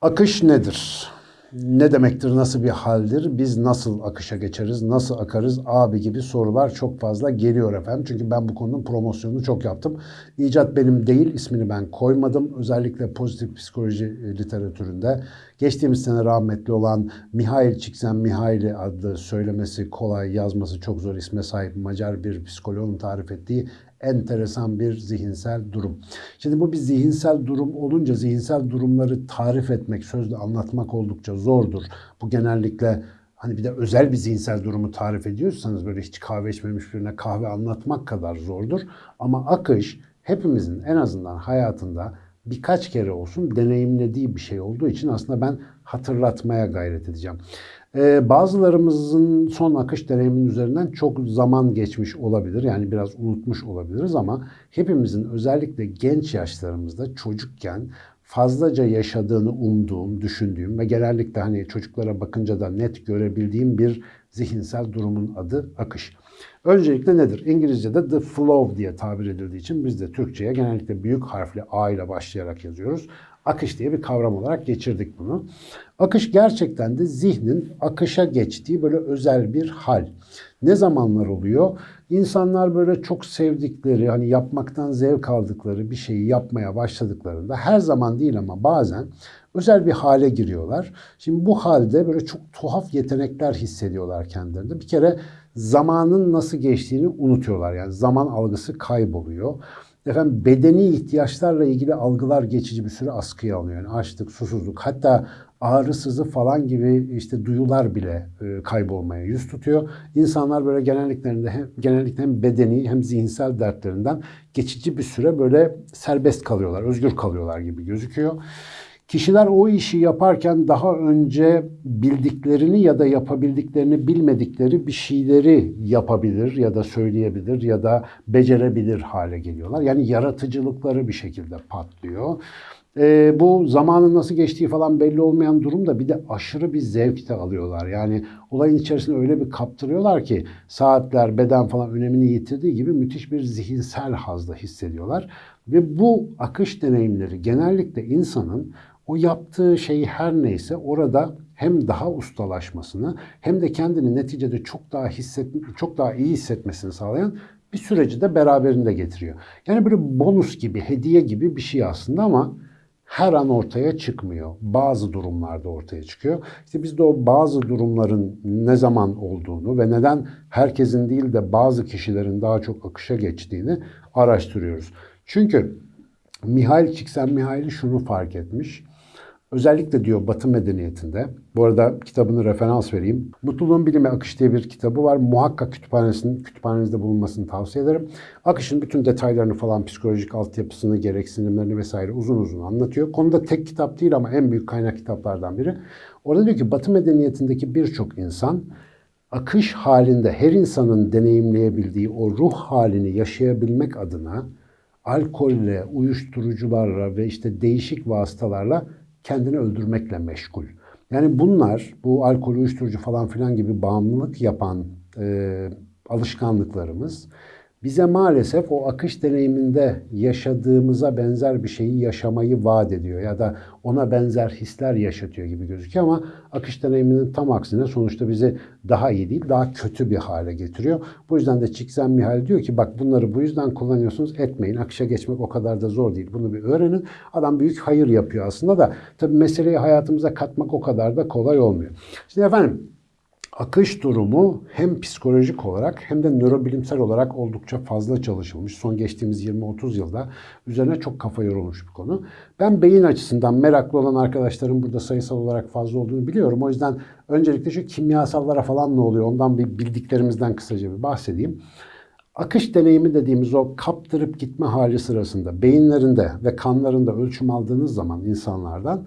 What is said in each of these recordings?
Akış nedir? Ne demektir, nasıl bir haldir? Biz nasıl akışa geçeriz, nasıl akarız abi gibi sorular çok fazla geliyor efendim. Çünkü ben bu konunun promosyonunu çok yaptım. İcat benim değil, ismini ben koymadım. Özellikle pozitif psikoloji e, literatüründe geçtiğimiz sene rahmetli olan Mihail Csikszentmihalyi adlı söylemesi kolay, yazması çok zor isme sahip Macar bir psikoloğun tarif ettiği enteresan bir zihinsel durum. Şimdi bu bir zihinsel durum olunca zihinsel durumları tarif etmek, sözle anlatmak oldukça zordur. Bu genellikle hani bir de özel bir zihinsel durumu tarif ediyorsanız böyle hiç kahve içmemiş birine kahve anlatmak kadar zordur. Ama akış hepimizin en azından hayatında birkaç kere olsun deneyimlediği bir şey olduğu için aslında ben hatırlatmaya gayret edeceğim. Ee, bazılarımızın son akış deneyiminin üzerinden çok zaman geçmiş olabilir. Yani biraz unutmuş olabiliriz ama hepimizin özellikle genç yaşlarımızda çocukken fazlaca yaşadığını umduğum, düşündüğüm ve genellikle hani çocuklara bakınca da net görebildiğim bir zihinsel durumun adı akış. Öncelikle nedir? İngilizce'de the flow diye tabir edildiği için biz de Türkçe'ye genellikle büyük harfli A ile başlayarak yazıyoruz. Akış diye bir kavram olarak geçirdik bunu. Akış gerçekten de zihnin akışa geçtiği böyle özel bir hal. Ne zamanlar oluyor? İnsanlar böyle çok sevdikleri, hani yapmaktan zevk aldıkları bir şeyi yapmaya başladıklarında her zaman değil ama bazen özel bir hale giriyorlar. Şimdi bu halde böyle çok tuhaf yetenekler hissediyorlar kendilerinde. Bir kere zamanın nasıl geçtiğini unutuyorlar. Yani zaman algısı kayboluyor. Efendim bedeni ihtiyaçlarla ilgili algılar geçici bir süre askıya alınıyor. Yani açlık, susuzluk hatta ağrı, sızı falan gibi işte duyular bile e, kaybolmaya yüz tutuyor. İnsanlar böyle genelliklerinde hem, genellikle hem bedeni hem zihinsel dertlerinden geçici bir süre böyle serbest kalıyorlar, özgür kalıyorlar gibi gözüküyor. Kişiler o işi yaparken daha önce bildiklerini ya da yapabildiklerini bilmedikleri bir şeyleri yapabilir ya da söyleyebilir ya da becerebilir hale geliyorlar. Yani yaratıcılıkları bir şekilde patlıyor. E, bu zamanın nasıl geçtiği falan belli olmayan durumda bir de aşırı bir zevk de alıyorlar. Yani olayın içerisinde öyle bir kaptırıyorlar ki saatler, beden falan önemini yitirdiği gibi müthiş bir zihinsel hazda hissediyorlar. Ve bu akış deneyimleri genellikle insanın o yaptığı şeyi her neyse orada hem daha ustalaşmasını hem de kendini neticede çok daha hisset çok daha iyi hissetmesini sağlayan bir süreci de beraberinde getiriyor. Yani böyle bonus gibi, hediye gibi bir şey aslında ama her an ortaya çıkmıyor. Bazı durumlarda ortaya çıkıyor. İşte biz de o bazı durumların ne zaman olduğunu ve neden herkesin değil de bazı kişilerin daha çok akışa geçtiğini araştırıyoruz. Çünkü Mihail Csikszentmihalyi şunu fark etmiş. Özellikle diyor Batı medeniyetinde, bu arada kitabını referans vereyim. Mutluluğun Bilimi Akış diye bir kitabı var. Muhakkak kütüphanesinin, kütüphanenizde bulunmasını tavsiye ederim. Akışın bütün detaylarını falan, psikolojik altyapısını, gereksinimlerini vesaire uzun uzun anlatıyor. Konuda tek kitap değil ama en büyük kaynak kitaplardan biri. Orada diyor ki Batı medeniyetindeki birçok insan akış halinde her insanın deneyimleyebildiği o ruh halini yaşayabilmek adına alkolle, uyuşturucularla ve işte değişik vasıtalarla kendini öldürmekle meşgul. Yani bunlar bu alkol, uyuşturucu falan filan gibi bağımlılık yapan e, alışkanlıklarımız bize maalesef o akış deneyiminde yaşadığımıza benzer bir şeyi yaşamayı vaat ediyor ya da ona benzer hisler yaşatıyor gibi gözüküyor ama akış deneyiminin tam aksine sonuçta bizi daha iyi değil daha kötü bir hale getiriyor. Bu yüzden de Çikzen Mihal diyor ki bak bunları bu yüzden kullanıyorsunuz etmeyin. Akışa geçmek o kadar da zor değil. Bunu bir öğrenin. Adam büyük hayır yapıyor aslında da tabii meseleyi hayatımıza katmak o kadar da kolay olmuyor. Şimdi efendim akış durumu hem psikolojik olarak hem de nörobilimsel olarak oldukça fazla çalışılmış. Son geçtiğimiz 20-30 yılda üzerine çok kafa yorulmuş bir konu. Ben beyin açısından meraklı olan arkadaşların burada sayısal olarak fazla olduğunu biliyorum. O yüzden öncelikle şu kimyasallara falan ne oluyor ondan bir bildiklerimizden kısaca bir bahsedeyim. Akış deneyimi dediğimiz o kaptırıp gitme hali sırasında beyinlerinde ve kanlarında ölçüm aldığınız zaman insanlardan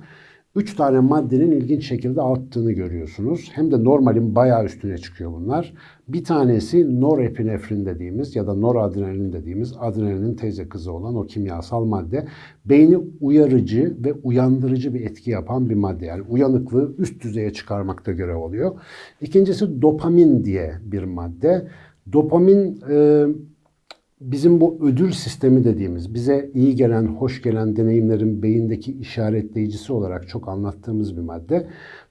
Üç tane maddenin ilginç şekilde arttığını görüyorsunuz. Hem de normalin bayağı üstüne çıkıyor bunlar. Bir tanesi norepinefrin dediğimiz ya da noradrenalin dediğimiz adrenalin teyze kızı olan o kimyasal madde. Beyni uyarıcı ve uyandırıcı bir etki yapan bir madde. Yani uyanıklığı üst düzeye çıkarmakta görev oluyor. İkincisi dopamin diye bir madde. Dopamin e, bizim bu ödül sistemi dediğimiz, bize iyi gelen, hoş gelen deneyimlerin beyindeki işaretleyicisi olarak çok anlattığımız bir madde.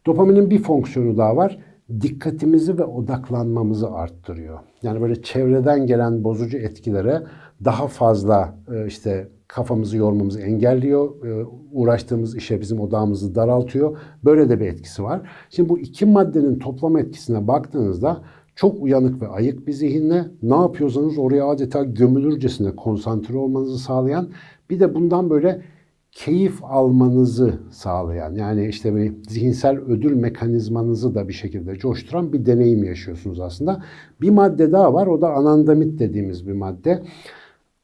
Dopaminin bir fonksiyonu daha var. Dikkatimizi ve odaklanmamızı arttırıyor. Yani böyle çevreden gelen bozucu etkilere daha fazla e, işte kafamızı yormamızı engelliyor. E, uğraştığımız işe bizim odağımızı daraltıyor. Böyle de bir etkisi var. Şimdi bu iki maddenin toplam etkisine baktığınızda çok uyanık ve ayık bir zihinle ne yapıyorsanız oraya adeta gömülürcesine konsantre olmanızı sağlayan bir de bundan böyle keyif almanızı sağlayan yani işte bir zihinsel ödül mekanizmanızı da bir şekilde coşturan bir deneyim yaşıyorsunuz aslında. Bir madde daha var o da anandamit dediğimiz bir madde.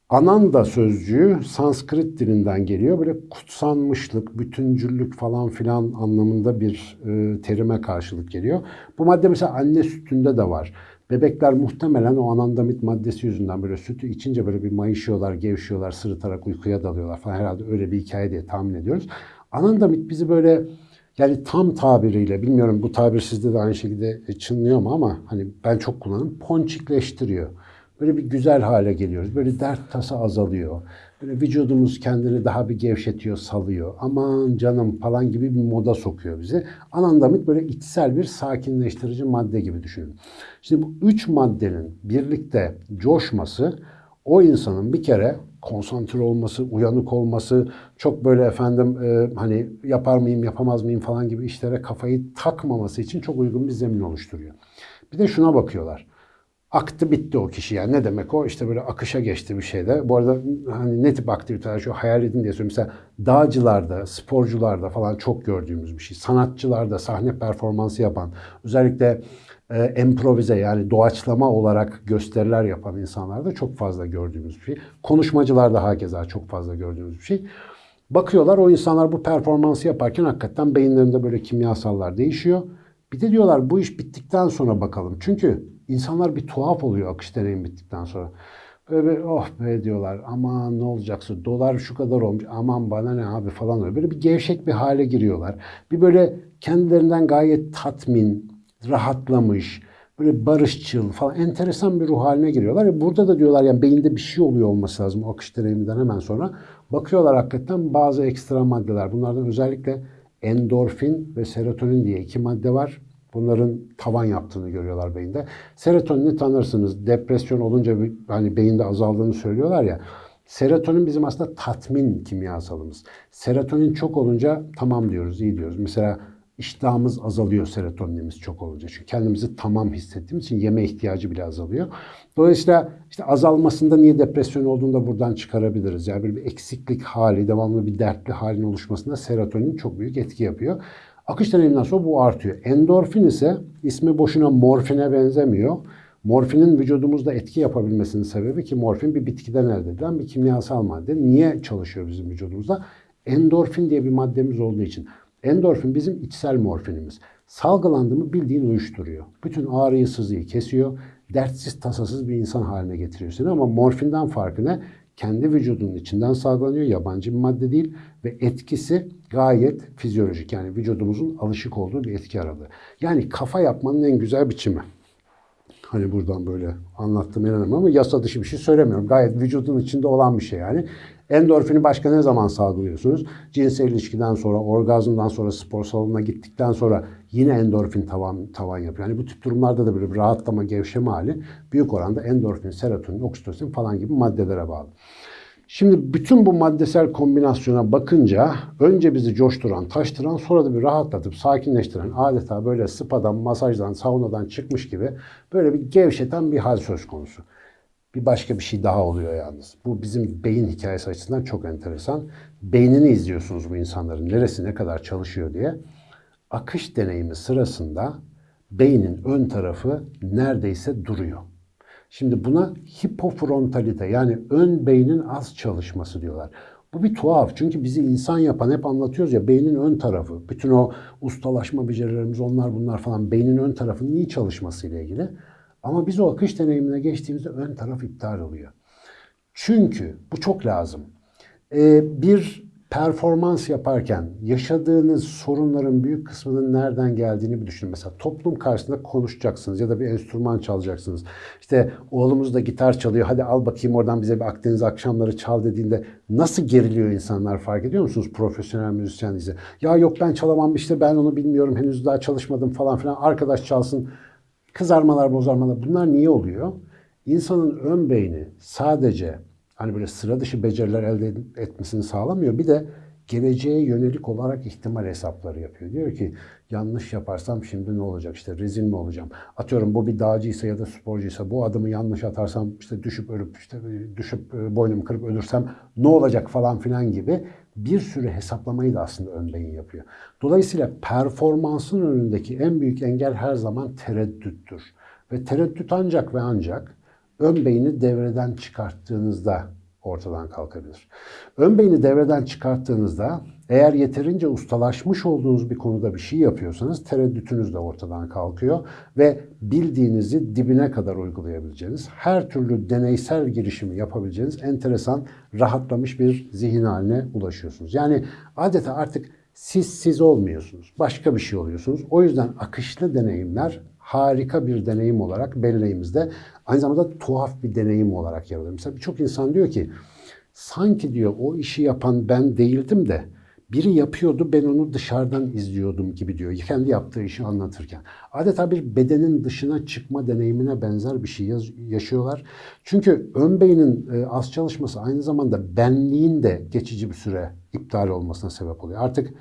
Ananda sözcüğü Sanskrit dilinden geliyor. Böyle kutsanmışlık, bütüncüllük falan filan anlamında bir e, terime karşılık geliyor. Bu madde mesela anne sütünde de var. Bebekler muhtemelen o anandamit maddesi yüzünden böyle sütü içince böyle bir mayışıyorlar, gevşiyorlar, sırıtarak uykuya dalıyorlar falan. Herhalde öyle bir hikaye diye tahmin ediyoruz. Anandamit bizi böyle yani tam tabiriyle bilmiyorum bu tabir sizde de aynı şekilde çınlıyor mu ama hani ben çok kullanırım. Ponçikleştiriyor. Böyle bir güzel hale geliyoruz. Böyle dert tasa azalıyor. Böyle vücudumuz kendini daha bir gevşetiyor, salıyor. Aman canım falan gibi bir moda sokuyor bizi. Anandamit böyle içsel bir sakinleştirici madde gibi düşünün. Şimdi bu üç maddenin birlikte coşması o insanın bir kere konsantre olması, uyanık olması, çok böyle efendim e, hani yapar mıyım, yapamaz mıyım falan gibi işlere kafayı takmaması için çok uygun bir zemin oluşturuyor. Bir de şuna bakıyorlar aktı bitti o kişi yani ne demek o işte böyle akışa geçti bir şeyde. Bu arada hani ne tip aktiviteler şu hayal edin diye söylüyorum. Mesela dağcılarda, sporcularda falan çok gördüğümüz bir şey. Sanatçılarda sahne performansı yapan özellikle e, improvize yani doğaçlama olarak gösteriler yapan insanlarda çok fazla gördüğümüz bir şey. Konuşmacılarda hakeza çok fazla gördüğümüz bir şey. Bakıyorlar o insanlar bu performansı yaparken hakikaten beyinlerinde böyle kimyasallar değişiyor. Bir de diyorlar bu iş bittikten sonra bakalım. Çünkü insanlar bir tuhaf oluyor akış deneyim bittikten sonra. Böyle bir, oh be diyorlar aman ne olacaksa dolar şu kadar olmuş aman bana ne abi falan öyle. Böyle bir gevşek bir hale giriyorlar. Bir böyle kendilerinden gayet tatmin, rahatlamış, böyle barışçıl falan enteresan bir ruh haline giriyorlar. Burada da diyorlar yani beyinde bir şey oluyor olması lazım o akış deneyiminden hemen sonra. Bakıyorlar hakikaten bazı ekstra maddeler. Bunlardan özellikle endorfin ve serotonin diye iki madde var. Bunların tavan yaptığını görüyorlar beyinde. Serotonini tanırsınız. Depresyon olunca hani beyinde azaldığını söylüyorlar ya. Serotonin bizim aslında tatmin kimyasalımız. Serotonin çok olunca tamam diyoruz, iyi diyoruz. Mesela iştahımız azalıyor serotoninimiz çok olunca. Çünkü kendimizi tamam hissettiğimiz için yeme ihtiyacı bile azalıyor. Dolayısıyla işte azalmasında niye depresyon olduğunu da buradan çıkarabiliriz. Yani bir eksiklik hali, devamlı bir dertli halin oluşmasında serotonin çok büyük etki yapıyor. Akış deneyiminden sonra bu artıyor. Endorfin ise ismi boşuna morfine benzemiyor. Morfinin vücudumuzda etki yapabilmesinin sebebi ki morfin bir bitkiden elde edilen bir kimyasal madde. Niye çalışıyor bizim vücudumuzda? Endorfin diye bir maddemiz olduğu için. Endorfin bizim içsel morfinimiz. Salgılandı mı bildiğin uyuşturuyor. Bütün ağrıyı sızıyı kesiyor. Dertsiz tasasız bir insan haline getiriyor seni ama morfinden farkı ne? Kendi vücudunun içinden salgılanıyor. Yabancı bir madde değil ve etkisi gayet fizyolojik. Yani vücudumuzun alışık olduğu bir etki aralığı. Yani kafa yapmanın en güzel biçimi. Hani buradan böyle anlattım inanamam ama yasa dışı bir şey söylemiyorum. Gayet vücudun içinde olan bir şey yani. Endorfini başka ne zaman salgılıyorsunuz? Cinsel ilişkiden sonra, orgazmdan sonra, spor salonuna gittikten sonra yine endorfin tavan, tavan yapıyor. Yani bu tip durumlarda da bir rahatlama, gevşeme hali büyük oranda endorfin, serotonin, oksitosin falan gibi maddelere bağlı. Şimdi bütün bu maddesel kombinasyona bakınca önce bizi coşturan, taştıran sonra da bir rahatlatıp sakinleştiren adeta böyle spadan, masajdan, saunadan çıkmış gibi böyle bir gevşeten bir hal söz konusu. Bir başka bir şey daha oluyor yalnız. Bu bizim beyin hikayesi açısından çok enteresan. Beynini izliyorsunuz bu insanların neresi ne kadar çalışıyor diye. Akış deneyimi sırasında beynin ön tarafı neredeyse duruyor. Şimdi buna hipofrontalite yani ön beynin az çalışması diyorlar. Bu bir tuhaf. Çünkü bizi insan yapan hep anlatıyoruz ya beynin ön tarafı. Bütün o ustalaşma becerilerimiz onlar bunlar falan beynin ön tarafının iyi çalışmasıyla ilgili. Ama biz o akış deneyimine geçtiğimizde ön taraf iptal oluyor. Çünkü bu çok lazım. Ee, bir performans yaparken yaşadığınız sorunların büyük kısmının nereden geldiğini bir düşünün. Mesela toplum karşısında konuşacaksınız ya da bir enstrüman çalacaksınız. İşte oğlumuz da gitar çalıyor. Hadi al bakayım oradan bize bir Akdeniz akşamları çal dediğinde nasıl geriliyor insanlar fark ediyor musunuz? Profesyonel müzisyen ise. Ya yok ben çalamam işte ben onu bilmiyorum henüz daha çalışmadım falan filan. Arkadaş çalsın. Kızarmalar bozarmalar bunlar niye oluyor? İnsanın ön beyni sadece hani böyle sıra dışı beceriler elde etmesini sağlamıyor. Bir de geleceğe yönelik olarak ihtimal hesapları yapıyor. Diyor ki yanlış yaparsam şimdi ne olacak? İşte rezil mi olacağım? Atıyorum bu bir dağcıysa ya da sporcuysa bu adımı yanlış atarsam işte düşüp ölüp işte düşüp e, boynumu kırıp ölürsem ne olacak falan filan gibi bir sürü hesaplamayı da aslında ön beyin yapıyor. Dolayısıyla performansın önündeki en büyük engel her zaman tereddüttür. Ve tereddüt ancak ve ancak ön beyni devreden çıkarttığınızda ortadan kalkabilir. Ön beyni devreden çıkarttığınızda eğer yeterince ustalaşmış olduğunuz bir konuda bir şey yapıyorsanız tereddütünüz de ortadan kalkıyor ve bildiğinizi dibine kadar uygulayabileceğiniz, her türlü deneysel girişimi yapabileceğiniz enteresan, rahatlamış bir zihin haline ulaşıyorsunuz. Yani adeta artık siz siz olmuyorsunuz. Başka bir şey oluyorsunuz. O yüzden akışlı deneyimler harika bir deneyim olarak belleğimizde aynı zamanda tuhaf bir deneyim olarak yer alıyor. Mesela birçok insan diyor ki sanki diyor o işi yapan ben değildim de biri yapıyordu ben onu dışarıdan izliyordum gibi diyor. Kendi yaptığı işi anlatırken. Adeta bir bedenin dışına çıkma deneyimine benzer bir şey yaşıyorlar. Çünkü ön beynin e, az çalışması aynı zamanda benliğin de geçici bir süre iptal olmasına sebep oluyor. Artık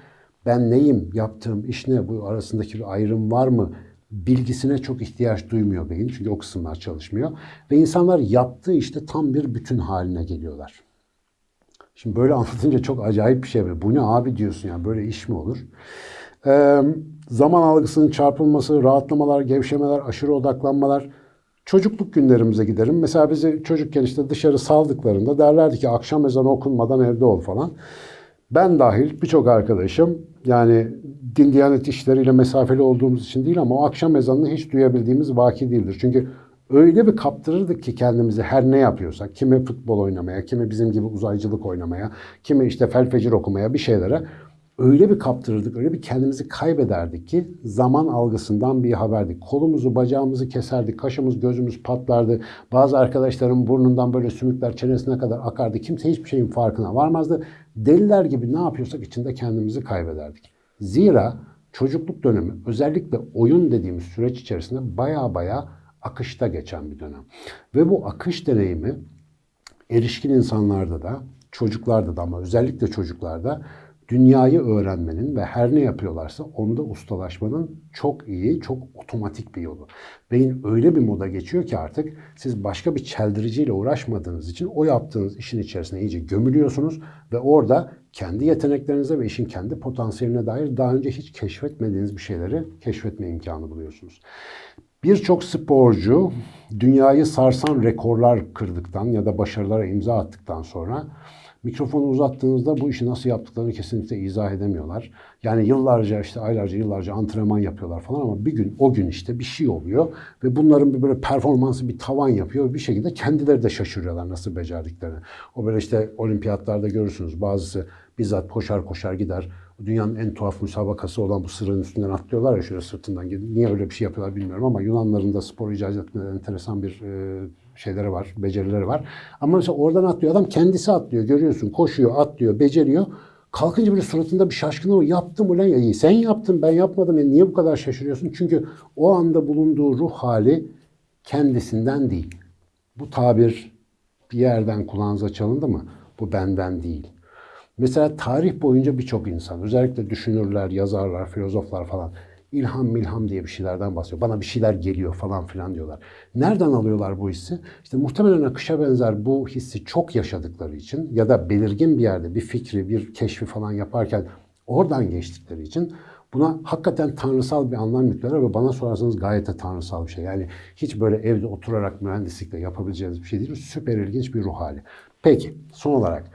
ben neyim, yaptığım iş ne, bu arasındaki bir ayrım var mı bilgisine çok ihtiyaç duymuyor beyin. Çünkü o kısımlar çalışmıyor. Ve insanlar yaptığı işte tam bir bütün haline geliyorlar. Şimdi böyle anlatınca çok acayip bir şey. Bu ne abi diyorsun yani böyle iş mi olur? Ee, zaman algısının çarpılması, rahatlamalar, gevşemeler, aşırı odaklanmalar. Çocukluk günlerimize giderim. Mesela bizi çocukken işte dışarı saldıklarında derlerdi ki akşam ezanı okunmadan evde ol falan. Ben dahil birçok arkadaşım yani din diyanet işleriyle mesafeli olduğumuz için değil ama o akşam ezanını hiç duyabildiğimiz vaki değildir. Çünkü öyle bir kaptırırdık ki kendimizi her ne yapıyorsak, kimi futbol oynamaya, kimi bizim gibi uzaycılık oynamaya, kimi işte felfecir okumaya bir şeylere öyle bir kaptırırdık, öyle bir kendimizi kaybederdik ki zaman algısından bir haberdik. Kolumuzu, bacağımızı keserdik, kaşımız, gözümüz patlardı. Bazı arkadaşların burnundan böyle sümükler çenesine kadar akardı. Kimse hiçbir şeyin farkına varmazdı. Deliler gibi ne yapıyorsak içinde kendimizi kaybederdik. Zira çocukluk dönemi özellikle oyun dediğimiz süreç içerisinde baya baya akışta geçen bir dönem. Ve bu akış deneyimi erişkin insanlarda da, çocuklarda da ama özellikle çocuklarda dünyayı öğrenmenin ve her ne yapıyorlarsa onda ustalaşmanın çok iyi, çok otomatik bir yolu. Beyin öyle bir moda geçiyor ki artık siz başka bir çeldiriciyle uğraşmadığınız için o yaptığınız işin içerisine iyice gömülüyorsunuz ve orada kendi yeteneklerinize ve işin kendi potansiyeline dair daha önce hiç keşfetmediğiniz bir şeyleri keşfetme imkanı buluyorsunuz. Birçok sporcu dünyayı sarsan rekorlar kırdıktan ya da başarılara imza attıktan sonra mikrofonu uzattığınızda bu işi nasıl yaptıklarını kesinlikle izah edemiyorlar. Yani yıllarca işte aylarca yıllarca antrenman yapıyorlar falan ama bir gün o gün işte bir şey oluyor ve bunların bir böyle performansı bir tavan yapıyor. Bir şekilde kendileri de şaşırıyorlar nasıl becerdiklerini. O böyle işte olimpiyatlarda görürsünüz bazısı bizzat koşar koşar gider. Dünyanın en tuhaf müsabakası olan bu sırın üstünden atlıyorlar ya şöyle sırtından. Niye öyle bir şey yapıyorlar bilmiyorum ama Yunanların da spor icat etmeden enteresan bir e, şeyleri var, becerileri var. Ama mesela oradan atlıyor. Adam kendisi atlıyor. Görüyorsun. Koşuyor, atlıyor, beceriyor. Kalkınca böyle suratında bir şaşkınlık. Yaptım ulan ya. Sen yaptın ben yapmadım. Yani niye bu kadar şaşırıyorsun? Çünkü o anda bulunduğu ruh hali kendisinden değil. Bu tabir bir yerden kulağınıza çalındı mı? Bu benden değil. Mesela tarih boyunca birçok insan, özellikle düşünürler, yazarlar, filozoflar falan ilham milham diye bir şeylerden bahsediyor. Bana bir şeyler geliyor falan filan diyorlar. Nereden alıyorlar bu hissi? İşte muhtemelen akışa benzer bu hissi çok yaşadıkları için ya da belirgin bir yerde bir fikri, bir keşfi falan yaparken oradan geçtikleri için buna hakikaten tanrısal bir anlam yüklüyorlar ve bana sorarsanız gayet de tanrısal bir şey. Yani hiç böyle evde oturarak mühendislikle yapabileceğiniz bir şey değil. Süper ilginç bir ruh hali. Peki son olarak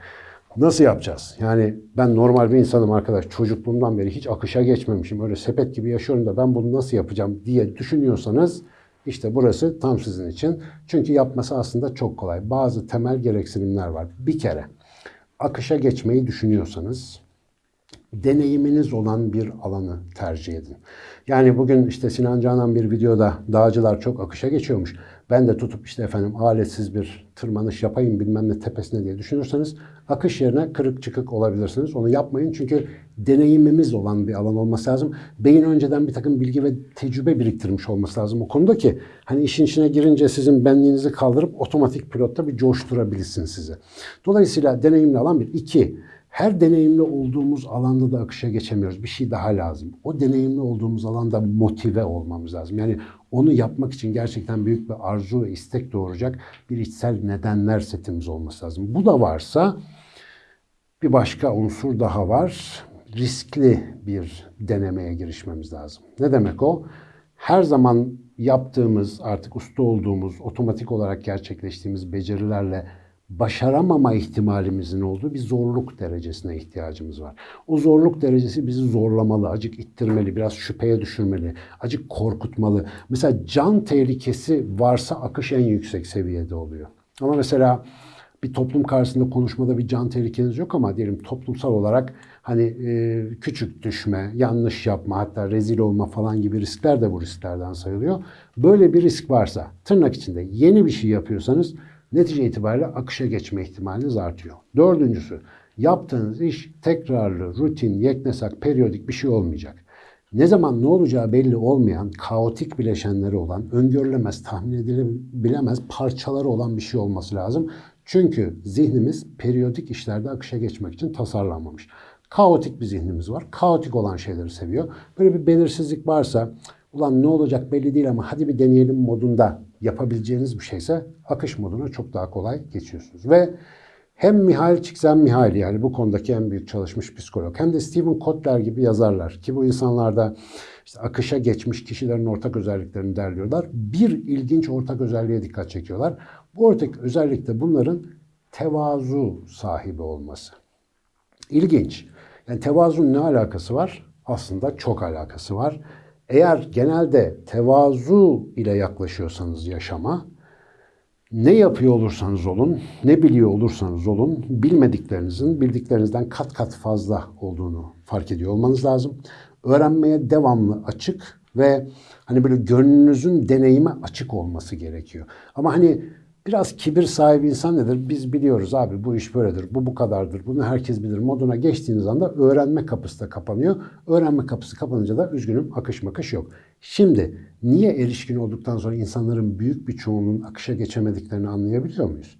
Nasıl yapacağız? Yani ben normal bir insanım arkadaş. Çocukluğumdan beri hiç akışa geçmemişim. Öyle sepet gibi yaşıyorum da ben bunu nasıl yapacağım diye düşünüyorsanız işte burası tam sizin için. Çünkü yapması aslında çok kolay. Bazı temel gereksinimler var. Bir kere akışa geçmeyi düşünüyorsanız deneyiminiz olan bir alanı tercih edin. Yani bugün işte Sinan Canan bir videoda dağcılar çok akışa geçiyormuş. Ben de tutup işte efendim aletsiz bir tırmanış yapayım bilmem ne tepesine diye düşünürseniz akış yerine kırık çıkık olabilirsiniz. Onu yapmayın çünkü deneyimimiz olan bir alan olması lazım. Beyin önceden bir takım bilgi ve tecrübe biriktirmiş olması lazım o konuda ki hani işin içine girince sizin benliğinizi kaldırıp otomatik pilotta bir coşturabilsin sizi. Dolayısıyla deneyimli alan bir. iki her deneyimli olduğumuz alanda da akışa geçemiyoruz. Bir şey daha lazım. O deneyimli olduğumuz alanda motive olmamız lazım. Yani onu yapmak için gerçekten büyük bir arzu ve istek doğuracak bir içsel nedenler setimiz olması lazım. Bu da varsa bir başka unsur daha var. Riskli bir denemeye girişmemiz lazım. Ne demek o? Her zaman yaptığımız, artık usta olduğumuz, otomatik olarak gerçekleştiğimiz becerilerle başaramama ihtimalimizin olduğu bir zorluk derecesine ihtiyacımız var. O zorluk derecesi bizi zorlamalı, acık ittirmeli, biraz şüpheye düşürmeli, acık korkutmalı. Mesela can tehlikesi varsa akış en yüksek seviyede oluyor. Ama mesela bir toplum karşısında konuşmada bir can tehlikeniz yok ama diyelim toplumsal olarak hani e, küçük düşme, yanlış yapma hatta rezil olma falan gibi riskler de bu risklerden sayılıyor. Böyle bir risk varsa tırnak içinde yeni bir şey yapıyorsanız netice itibariyle akışa geçme ihtimaliniz artıyor. Dördüncüsü, yaptığınız iş tekrarlı, rutin, yeknesak, periyodik bir şey olmayacak. Ne zaman ne olacağı belli olmayan, kaotik bileşenleri olan, öngörülemez, tahmin edilebilemez parçaları olan bir şey olması lazım. Çünkü zihnimiz periyodik işlerde akışa geçmek için tasarlanmamış. Kaotik bir zihnimiz var. Kaotik olan şeyleri seviyor. Böyle bir belirsizlik varsa, ulan ne olacak belli değil ama hadi bir deneyelim modunda yapabileceğiniz bir şeyse akış moduna çok daha kolay geçiyorsunuz. Ve hem Mihail Csikszentmihalyi yani bu konudaki en büyük çalışmış psikolog hem de Stephen Kotler gibi yazarlar ki bu insanlarda işte akışa geçmiş kişilerin ortak özelliklerini derliyorlar. Bir ilginç ortak özelliğe dikkat çekiyorlar. Bu ortak özellik de bunların tevazu sahibi olması. İlginç. Yani tevazun ne alakası var? Aslında çok alakası var. Eğer genelde tevazu ile yaklaşıyorsanız yaşama, ne yapıyor olursanız olun, ne biliyor olursanız olun, bilmediklerinizin bildiklerinizden kat kat fazla olduğunu fark ediyor olmanız lazım. Öğrenmeye devamlı açık ve hani böyle gönlünüzün deneyime açık olması gerekiyor. Ama hani Biraz kibir sahibi insan nedir? Biz biliyoruz abi bu iş böyledir, bu bu kadardır, bunu herkes bilir moduna geçtiğiniz anda öğrenme kapısı da kapanıyor. Öğrenme kapısı kapanınca da üzgünüm akış makış yok. Şimdi niye erişkin olduktan sonra insanların büyük bir çoğunluğun akışa geçemediklerini anlayabiliyor muyuz?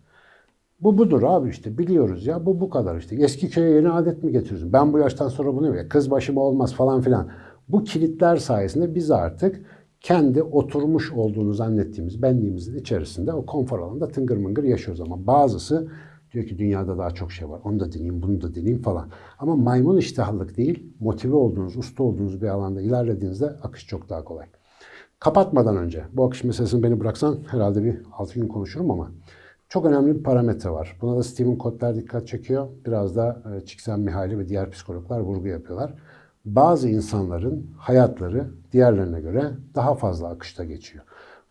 Bu budur abi işte biliyoruz ya bu bu kadar işte. Eski köye yeni adet mi getiriyorsun? Ben bu yaştan sonra bunu ya kız başıma olmaz falan filan. Bu kilitler sayesinde biz artık kendi oturmuş olduğunu zannettiğimiz benliğimizin içerisinde o konfor alanında tıngır mıngır yaşıyoruz. Ama bazısı diyor ki dünyada daha çok şey var. Onu da deneyeyim, bunu da deneyeyim falan. Ama maymun iştahlık değil, motive olduğunuz, usta olduğunuz bir alanda ilerlediğinizde akış çok daha kolay. Kapatmadan önce, bu akış meselesini beni bıraksan herhalde bir 6 gün konuşurum ama çok önemli bir parametre var. Buna da Stephen Kotler dikkat çekiyor. Biraz da e, Csikszentmihalyi ve diğer psikologlar vurgu yapıyorlar bazı insanların hayatları diğerlerine göre daha fazla akışta geçiyor.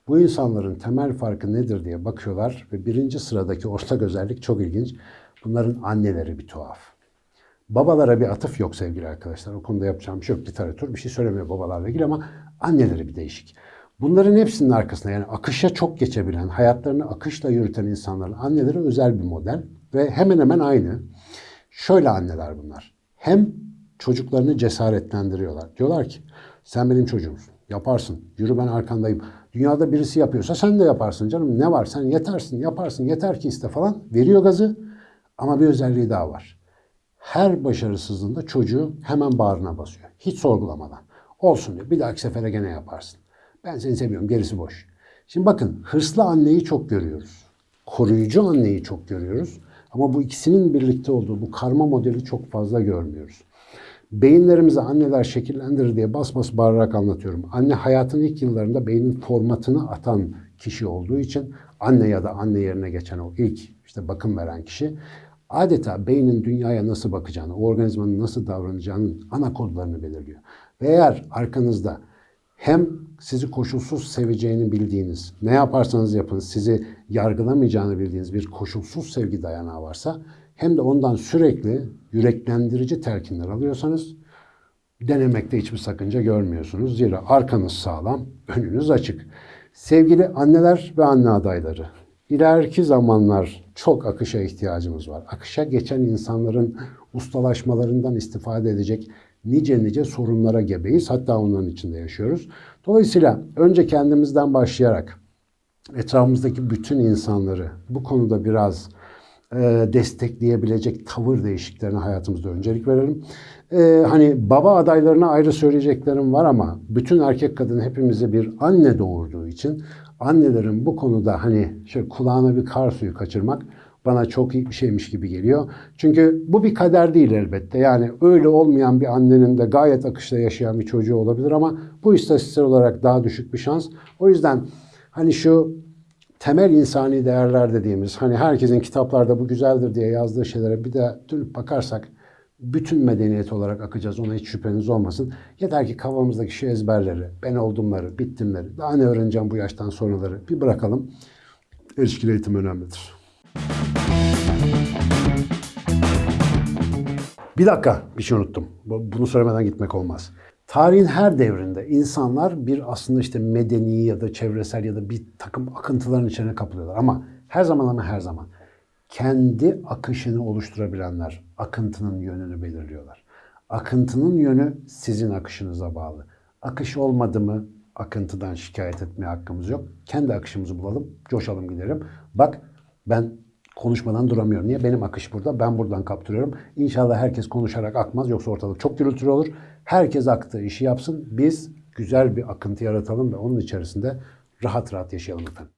Bu insanların temel farkı nedir diye bakıyorlar ve birinci sıradaki ortak özellik çok ilginç. Bunların anneleri bir tuhaf. Babalara bir atıf yok sevgili arkadaşlar. O konuda yapacağım bir şey yok. Literatür bir şey söylemiyor babalarla ilgili ama anneleri bir değişik. Bunların hepsinin arkasında yani akışa çok geçebilen, hayatlarını akışla yürüten insanların anneleri özel bir model ve hemen hemen aynı. Şöyle anneler bunlar. Hem çocuklarını cesaretlendiriyorlar. Diyorlar ki sen benim çocuğumsun. Yaparsın. Yürü ben arkandayım. Dünyada birisi yapıyorsa sen de yaparsın canım. Ne var? Sen yetersin, yaparsın. Yeter ki iste falan. Veriyor gazı. Ama bir özelliği daha var. Her başarısızlığında çocuğu hemen bağrına basıyor. Hiç sorgulamadan. Olsun diyor. Bir dahaki sefere gene yaparsın. Ben seni seviyorum. Gerisi boş. Şimdi bakın hırslı anneyi çok görüyoruz. Koruyucu anneyi çok görüyoruz. Ama bu ikisinin birlikte olduğu bu karma modeli çok fazla görmüyoruz. Beyinlerimizi anneler şekillendirir diye bas bas bağırarak anlatıyorum. Anne hayatın ilk yıllarında beynin formatını atan kişi olduğu için anne ya da anne yerine geçen o ilk işte bakım veren kişi adeta beynin dünyaya nasıl bakacağını, o organizmanın nasıl davranacağının ana kodlarını belirliyor. Ve eğer arkanızda hem sizi koşulsuz seveceğini bildiğiniz, ne yaparsanız yapın sizi yargılamayacağını bildiğiniz bir koşulsuz sevgi dayanağı varsa hem de ondan sürekli yüreklendirici telkinler alıyorsanız denemekte hiçbir sakınca görmüyorsunuz. Zira arkanız sağlam, önünüz açık. Sevgili anneler ve anne adayları, ileriki zamanlar çok akışa ihtiyacımız var. Akışa geçen insanların ustalaşmalarından istifade edecek nice nice sorunlara gebeyiz. Hatta onların içinde yaşıyoruz. Dolayısıyla önce kendimizden başlayarak etrafımızdaki bütün insanları bu konuda biraz destekleyebilecek tavır değişikliklerine hayatımızda öncelik verelim. E, hani baba adaylarına ayrı söyleyeceklerim var ama bütün erkek kadın hepimize bir anne doğurduğu için annelerin bu konuda hani şöyle kulağına bir kar suyu kaçırmak bana çok iyi bir şeymiş gibi geliyor. Çünkü bu bir kader değil elbette. Yani öyle olmayan bir annenin de gayet akışta yaşayan bir çocuğu olabilir ama bu istatistiksel olarak daha düşük bir şans. O yüzden hani şu temel insani değerler dediğimiz hani herkesin kitaplarda bu güzeldir diye yazdığı şeylere bir de dönüp bakarsak bütün medeniyet olarak akacağız. Ona hiç şüpheniz olmasın. Yeter ki kafamızdaki şu ezberleri, ben oldumları, bittimleri, daha ne öğreneceğim bu yaştan sonraları bir bırakalım. İlişkili eğitim önemlidir. Bir dakika bir şey unuttum. Bu- Bunu söylemeden gitmek olmaz. Tarihin her devrinde insanlar bir aslında işte medeni ya da çevresel ya da bir takım akıntıların içine kapılıyorlar. Ama her zaman ama her zaman kendi akışını oluşturabilenler akıntının yönünü belirliyorlar. Akıntının yönü sizin akışınıza bağlı. Akış olmadı mı akıntıdan şikayet etmeye hakkımız yok. Kendi akışımızı bulalım, coşalım gidelim. Bak ben konuşmadan duramıyorum. Niye? Benim akış burada. Ben buradan kaptırıyorum. İnşallah herkes konuşarak akmaz. Yoksa ortalık çok gürültülü olur. Herkes aktığı işi yapsın. Biz güzel bir akıntı yaratalım ve onun içerisinde rahat rahat yaşayalım efendim.